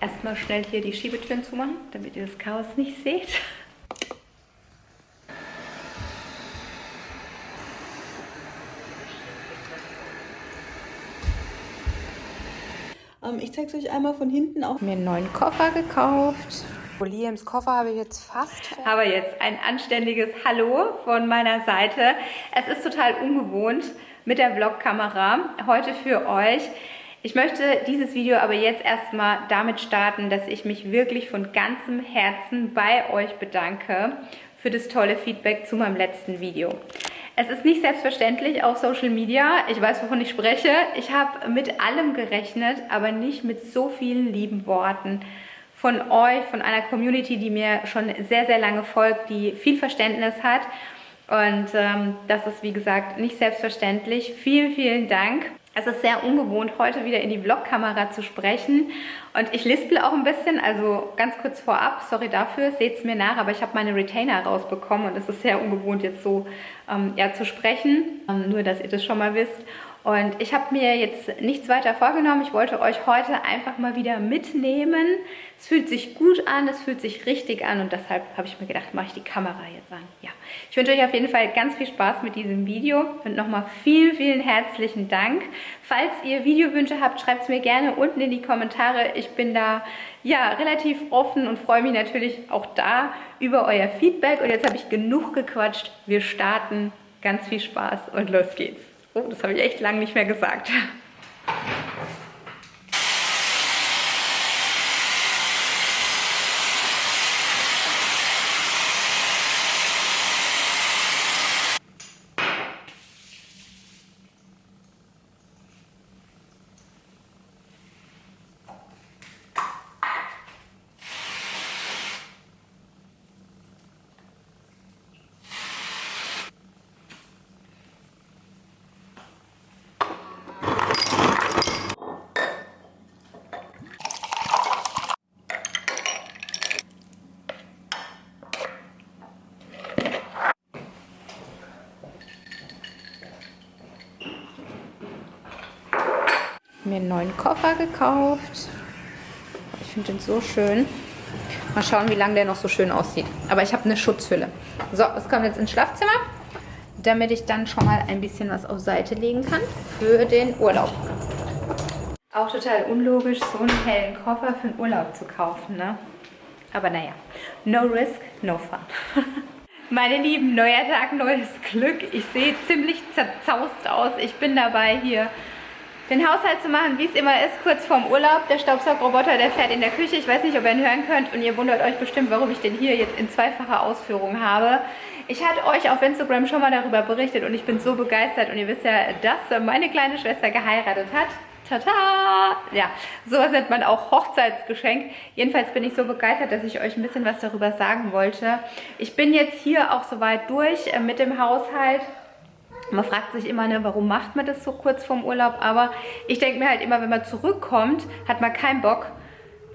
erstmal schnell hier die Schiebetüren zumachen, damit ihr das Chaos nicht seht. Ähm, ich zeige es euch einmal von hinten auch. Mir einen neuen Koffer gekauft. Liams Koffer habe ich jetzt fast. Aber jetzt ein anständiges Hallo von meiner Seite. Es ist total ungewohnt mit der Vlogkamera heute für euch. Ich möchte dieses Video aber jetzt erstmal damit starten, dass ich mich wirklich von ganzem Herzen bei euch bedanke für das tolle Feedback zu meinem letzten Video. Es ist nicht selbstverständlich auf Social Media. Ich weiß, wovon ich spreche. Ich habe mit allem gerechnet, aber nicht mit so vielen lieben Worten von euch, von einer Community, die mir schon sehr, sehr lange folgt, die viel Verständnis hat. Und ähm, das ist, wie gesagt, nicht selbstverständlich. Vielen, vielen Dank. Es ist sehr ungewohnt, heute wieder in die Vlogkamera zu sprechen. Und ich lispel auch ein bisschen, also ganz kurz vorab, sorry dafür, seht es mir nach, aber ich habe meine Retainer rausbekommen und es ist sehr ungewohnt, jetzt so ähm, ja, zu sprechen. Ähm, nur, dass ihr das schon mal wisst. Und ich habe mir jetzt nichts weiter vorgenommen. Ich wollte euch heute einfach mal wieder mitnehmen. Es fühlt sich gut an, es fühlt sich richtig an und deshalb habe ich mir gedacht, mache ich die Kamera jetzt an. Ja, ich wünsche euch auf jeden Fall ganz viel Spaß mit diesem Video und nochmal vielen, vielen herzlichen Dank. Falls ihr Videowünsche habt, schreibt es mir gerne unten in die Kommentare. Ich bin da ja relativ offen und freue mich natürlich auch da über euer Feedback. Und jetzt habe ich genug gequatscht. Wir starten. Ganz viel Spaß und los geht's. Oh, das habe ich echt lange nicht mehr gesagt. Mir einen neuen Koffer gekauft. Ich finde den so schön. Mal schauen, wie lange der noch so schön aussieht. Aber ich habe eine Schutzhülle. So, es kommt jetzt ins Schlafzimmer, damit ich dann schon mal ein bisschen was auf Seite legen kann für den Urlaub. Auch total unlogisch, so einen hellen Koffer für den Urlaub zu kaufen, ne? Aber naja, no risk, no fun. Meine Lieben, neuer Tag, neues Glück. Ich sehe ziemlich zerzaust aus. Ich bin dabei, hier den Haushalt zu machen, wie es immer ist, kurz vorm Urlaub. Der Staubsaugroboter, der fährt in der Küche. Ich weiß nicht, ob ihr ihn hören könnt und ihr wundert euch bestimmt, warum ich den hier jetzt in zweifacher Ausführung habe. Ich hatte euch auf Instagram schon mal darüber berichtet und ich bin so begeistert und ihr wisst ja, dass meine kleine Schwester geheiratet hat. Tata! Ja, sowas nennt man auch Hochzeitsgeschenk. Jedenfalls bin ich so begeistert, dass ich euch ein bisschen was darüber sagen wollte. Ich bin jetzt hier auch soweit durch äh, mit dem Haushalt. Man fragt sich immer, ne, warum macht man das so kurz vorm Urlaub? Aber ich denke mir halt immer, wenn man zurückkommt, hat man keinen Bock,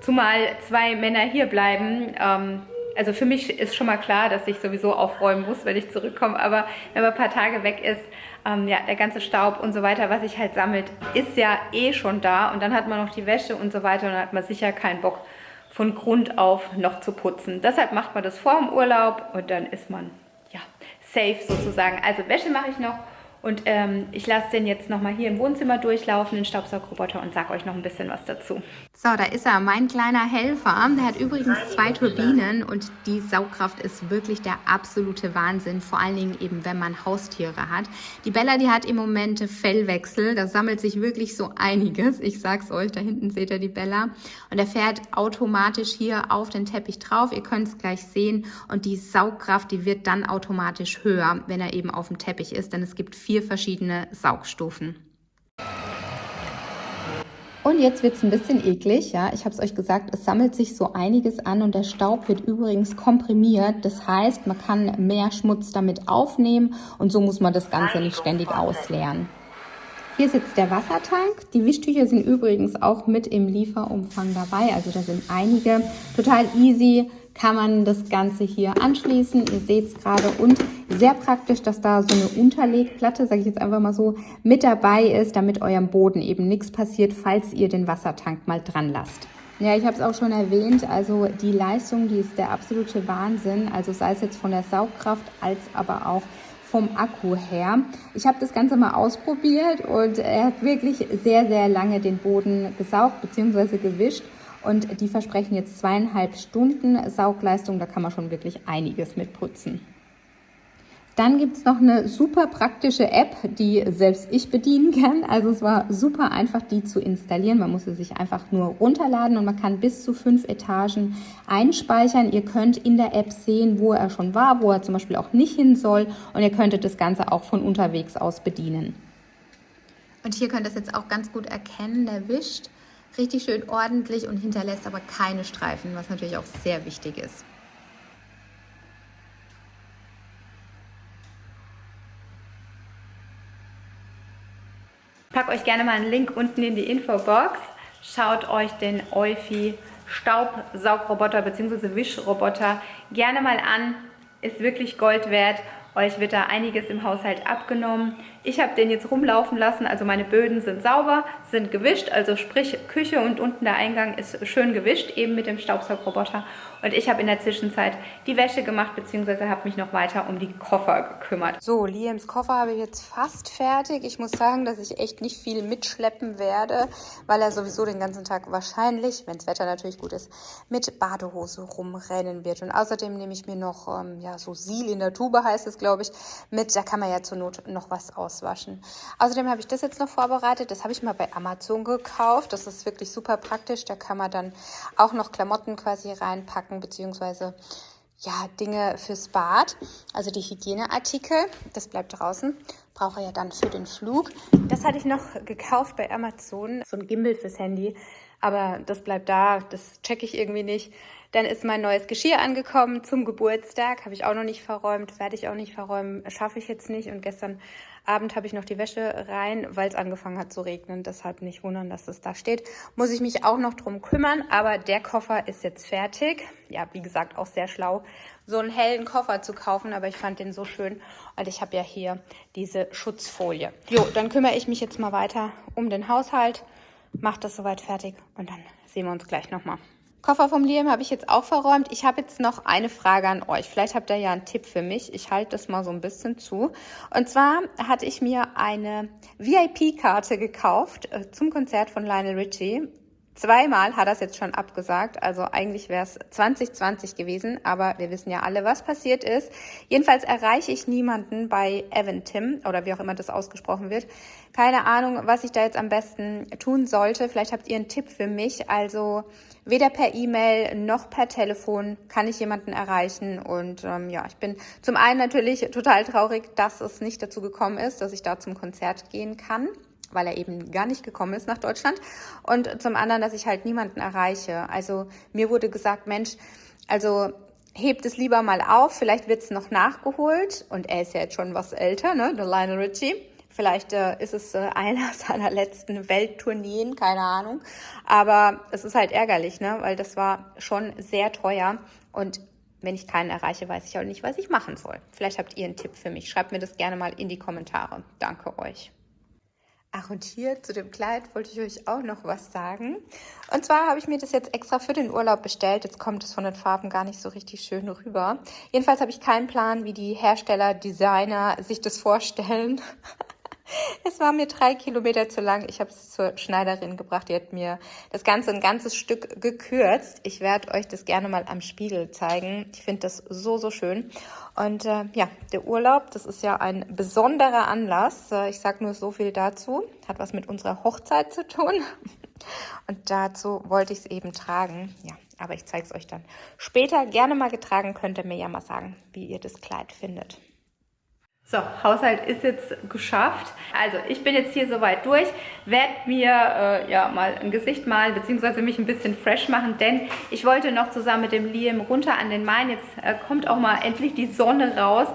zumal zwei Männer hier bleiben. Ähm, also für mich ist schon mal klar, dass ich sowieso aufräumen muss, wenn ich zurückkomme. Aber wenn man ein paar Tage weg ist, ähm, ja, der ganze Staub und so weiter, was sich halt sammelt, ist ja eh schon da. Und dann hat man noch die Wäsche und so weiter und dann hat man sicher keinen Bock, von Grund auf noch zu putzen. Deshalb macht man das vor dem Urlaub und dann ist man safe sozusagen. Also Wäsche mache ich noch und ähm, ich lasse den jetzt nochmal hier im Wohnzimmer durchlaufen, den Staubsaugroboter, und sage euch noch ein bisschen was dazu. So, da ist er, mein kleiner Helfer. Der hat übrigens zwei Turbinen und die Saugkraft ist wirklich der absolute Wahnsinn. Vor allen Dingen eben, wenn man Haustiere hat. Die Bella, die hat im Moment Fellwechsel. Da sammelt sich wirklich so einiges. Ich sag's euch, da hinten seht ihr die Bella. Und er fährt automatisch hier auf den Teppich drauf. Ihr könnt es gleich sehen. Und die Saugkraft, die wird dann automatisch höher, wenn er eben auf dem Teppich ist. Denn es gibt vier verschiedene Saugstufen. Und jetzt wird es ein bisschen eklig, ja. Ich habe es euch gesagt, es sammelt sich so einiges an und der Staub wird übrigens komprimiert. Das heißt, man kann mehr Schmutz damit aufnehmen und so muss man das Ganze nicht ständig ausleeren. Hier sitzt der Wassertank. Die Wischtücher sind übrigens auch mit im Lieferumfang dabei. Also da sind einige. Total easy kann man das Ganze hier anschließen. Ihr seht es gerade und sehr praktisch, dass da so eine Unterlegplatte, sage ich jetzt einfach mal so, mit dabei ist, damit eurem Boden eben nichts passiert, falls ihr den Wassertank mal dran lasst. Ja, ich habe es auch schon erwähnt. Also die Leistung, die ist der absolute Wahnsinn. Also sei es jetzt von der Saugkraft als aber auch vom Akku her. Ich habe das Ganze mal ausprobiert und er hat wirklich sehr, sehr lange den Boden gesaugt bzw. gewischt. Und die versprechen jetzt zweieinhalb Stunden Saugleistung. Da kann man schon wirklich einiges mit putzen. Dann gibt es noch eine super praktische App, die selbst ich bedienen kann. Also es war super einfach, die zu installieren. Man muss sie sich einfach nur runterladen und man kann bis zu fünf Etagen einspeichern. Ihr könnt in der App sehen, wo er schon war, wo er zum Beispiel auch nicht hin soll. Und ihr könntet das Ganze auch von unterwegs aus bedienen. Und hier könnt ihr es jetzt auch ganz gut erkennen. Der wischt richtig schön ordentlich und hinterlässt aber keine Streifen, was natürlich auch sehr wichtig ist. packe euch gerne mal einen Link unten in die Infobox. Schaut euch den Eufy Staubsaugroboter bzw. Wischroboter gerne mal an. Ist wirklich Gold wert. Euch wird da einiges im Haushalt abgenommen. Ich habe den jetzt rumlaufen lassen, also meine Böden sind sauber, sind gewischt, also sprich Küche und unten der Eingang ist schön gewischt, eben mit dem Staubsaugroboter. Und ich habe in der Zwischenzeit die Wäsche gemacht, beziehungsweise habe mich noch weiter um die Koffer gekümmert. So, Liams Koffer habe ich jetzt fast fertig. Ich muss sagen, dass ich echt nicht viel mitschleppen werde, weil er sowieso den ganzen Tag wahrscheinlich, wenn das Wetter natürlich gut ist, mit Badehose rumrennen wird. Und außerdem nehme ich mir noch, ähm, ja, so Sil in der Tube heißt es, glaube ich, mit. Da kann man ja zur Not noch was aus auswaschen. Außerdem habe ich das jetzt noch vorbereitet. Das habe ich mal bei Amazon gekauft. Das ist wirklich super praktisch. Da kann man dann auch noch Klamotten quasi reinpacken, beziehungsweise ja, Dinge fürs Bad, also die Hygieneartikel, das bleibt draußen, brauche ja dann für den Flug. Das hatte ich noch gekauft bei Amazon, so ein Gimbal fürs Handy, aber das bleibt da, das checke ich irgendwie nicht. Dann ist mein neues Geschirr angekommen zum Geburtstag, habe ich auch noch nicht verräumt, werde ich auch nicht verräumen, schaffe ich jetzt nicht und gestern Abend habe ich noch die Wäsche rein, weil es angefangen hat zu regnen. Deshalb nicht wundern, dass es da steht. Muss ich mich auch noch drum kümmern, aber der Koffer ist jetzt fertig. Ja, wie gesagt, auch sehr schlau, so einen hellen Koffer zu kaufen, aber ich fand den so schön und ich habe ja hier diese Schutzfolie. Jo, dann kümmere ich mich jetzt mal weiter um den Haushalt, mache das soweit fertig und dann sehen wir uns gleich nochmal. Koffer vom Liam habe ich jetzt auch verräumt. Ich habe jetzt noch eine Frage an euch. Vielleicht habt ihr ja einen Tipp für mich. Ich halte das mal so ein bisschen zu. Und zwar hatte ich mir eine VIP-Karte gekauft äh, zum Konzert von Lionel Richie. Zweimal hat er es jetzt schon abgesagt, also eigentlich wäre es 2020 gewesen, aber wir wissen ja alle, was passiert ist. Jedenfalls erreiche ich niemanden bei Evan Tim oder wie auch immer das ausgesprochen wird. Keine Ahnung, was ich da jetzt am besten tun sollte. Vielleicht habt ihr einen Tipp für mich. Also weder per E-Mail noch per Telefon kann ich jemanden erreichen. Und ähm, ja, ich bin zum einen natürlich total traurig, dass es nicht dazu gekommen ist, dass ich da zum Konzert gehen kann weil er eben gar nicht gekommen ist nach Deutschland. Und zum anderen, dass ich halt niemanden erreiche. Also mir wurde gesagt, Mensch, also hebt es lieber mal auf, vielleicht wird es noch nachgeholt. Und er ist ja jetzt schon was älter, ne, der Lionel Richie. Vielleicht äh, ist es äh, einer seiner letzten Welttourneen, keine Ahnung. Aber es ist halt ärgerlich, ne, weil das war schon sehr teuer. Und wenn ich keinen erreiche, weiß ich auch nicht, was ich machen soll. Vielleicht habt ihr einen Tipp für mich. Schreibt mir das gerne mal in die Kommentare. Danke euch. Ach, und hier zu dem Kleid wollte ich euch auch noch was sagen. Und zwar habe ich mir das jetzt extra für den Urlaub bestellt. Jetzt kommt es von den Farben gar nicht so richtig schön rüber. Jedenfalls habe ich keinen Plan, wie die Hersteller, Designer sich das vorstellen. Es war mir drei Kilometer zu lang. Ich habe es zur Schneiderin gebracht. Die hat mir das Ganze ein ganzes Stück gekürzt. Ich werde euch das gerne mal am Spiegel zeigen. Ich finde das so, so schön. Und äh, ja, der Urlaub, das ist ja ein besonderer Anlass. Äh, ich sage nur so viel dazu. Hat was mit unserer Hochzeit zu tun. Und dazu wollte ich es eben tragen. Ja, aber ich zeige es euch dann später. Gerne mal getragen, könnt ihr mir ja mal sagen, wie ihr das Kleid findet. So, Haushalt ist jetzt geschafft. Also ich bin jetzt hier soweit durch, werde mir äh, ja mal ein Gesicht malen, beziehungsweise mich ein bisschen fresh machen, denn ich wollte noch zusammen mit dem Liam runter an den Main. Jetzt äh, kommt auch mal endlich die Sonne raus.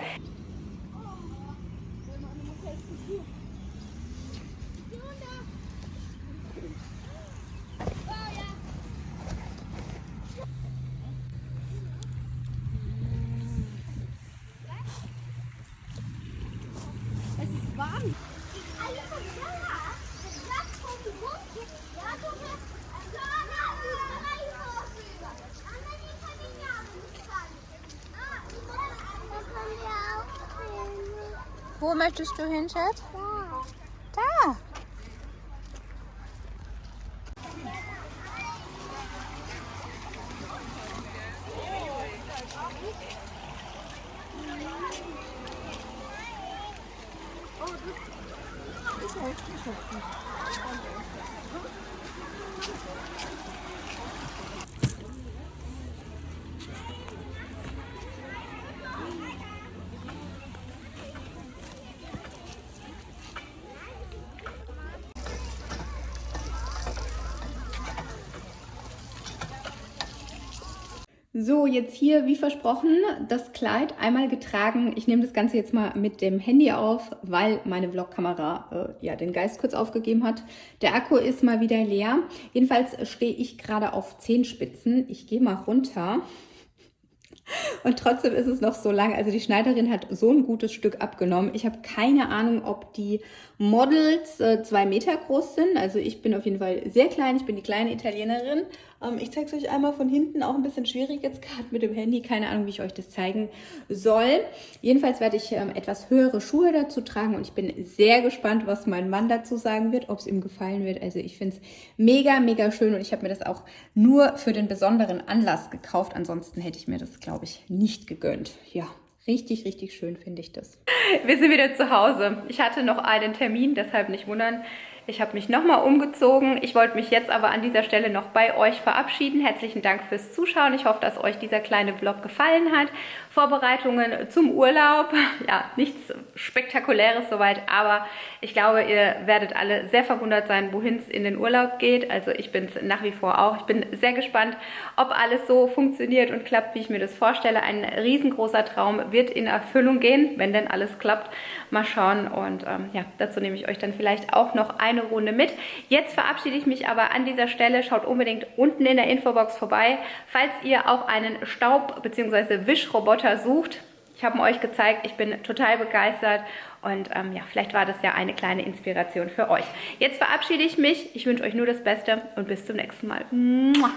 Wo möchtest du hin, Schatz? So, jetzt hier, wie versprochen, das Kleid einmal getragen. Ich nehme das Ganze jetzt mal mit dem Handy auf, weil meine Vlogkamera äh, ja den Geist kurz aufgegeben hat. Der Akku ist mal wieder leer. Jedenfalls stehe ich gerade auf Zehenspitzen. Ich gehe mal runter. Und trotzdem ist es noch so lang. Also die Schneiderin hat so ein gutes Stück abgenommen. Ich habe keine Ahnung, ob die Models äh, zwei Meter groß sind. Also ich bin auf jeden Fall sehr klein. Ich bin die kleine Italienerin. Ähm, ich zeige es euch einmal von hinten, auch ein bisschen schwierig jetzt gerade mit dem Handy. Keine Ahnung, wie ich euch das zeigen soll. Jedenfalls werde ich ähm, etwas höhere Schuhe dazu tragen und ich bin sehr gespannt, was mein Mann dazu sagen wird, ob es ihm gefallen wird. Also ich finde es mega, mega schön und ich habe mir das auch nur für den besonderen Anlass gekauft. Ansonsten hätte ich mir das, glaube ich, nicht gegönnt. Ja, Richtig, richtig schön finde ich das. Wir sind wieder zu Hause. Ich hatte noch einen Termin, deshalb nicht wundern. Ich habe mich nochmal umgezogen. Ich wollte mich jetzt aber an dieser Stelle noch bei euch verabschieden. Herzlichen Dank fürs Zuschauen. Ich hoffe, dass euch dieser kleine Vlog gefallen hat. Vorbereitungen zum Urlaub. Ja, nichts Spektakuläres soweit, aber ich glaube, ihr werdet alle sehr verwundert sein, wohin es in den Urlaub geht. Also ich bin es nach wie vor auch. Ich bin sehr gespannt, ob alles so funktioniert und klappt, wie ich mir das vorstelle. Ein riesengroßer Traum wird in Erfüllung gehen, wenn denn alles klappt. Mal schauen und ähm, ja, dazu nehme ich euch dann vielleicht auch noch ein eine Runde mit. Jetzt verabschiede ich mich aber an dieser Stelle. Schaut unbedingt unten in der Infobox vorbei, falls ihr auch einen Staub- bzw. Wischroboter sucht. Ich habe ihn euch gezeigt, ich bin total begeistert und ähm, ja, vielleicht war das ja eine kleine Inspiration für euch. Jetzt verabschiede ich mich, ich wünsche euch nur das Beste und bis zum nächsten Mal. Mua.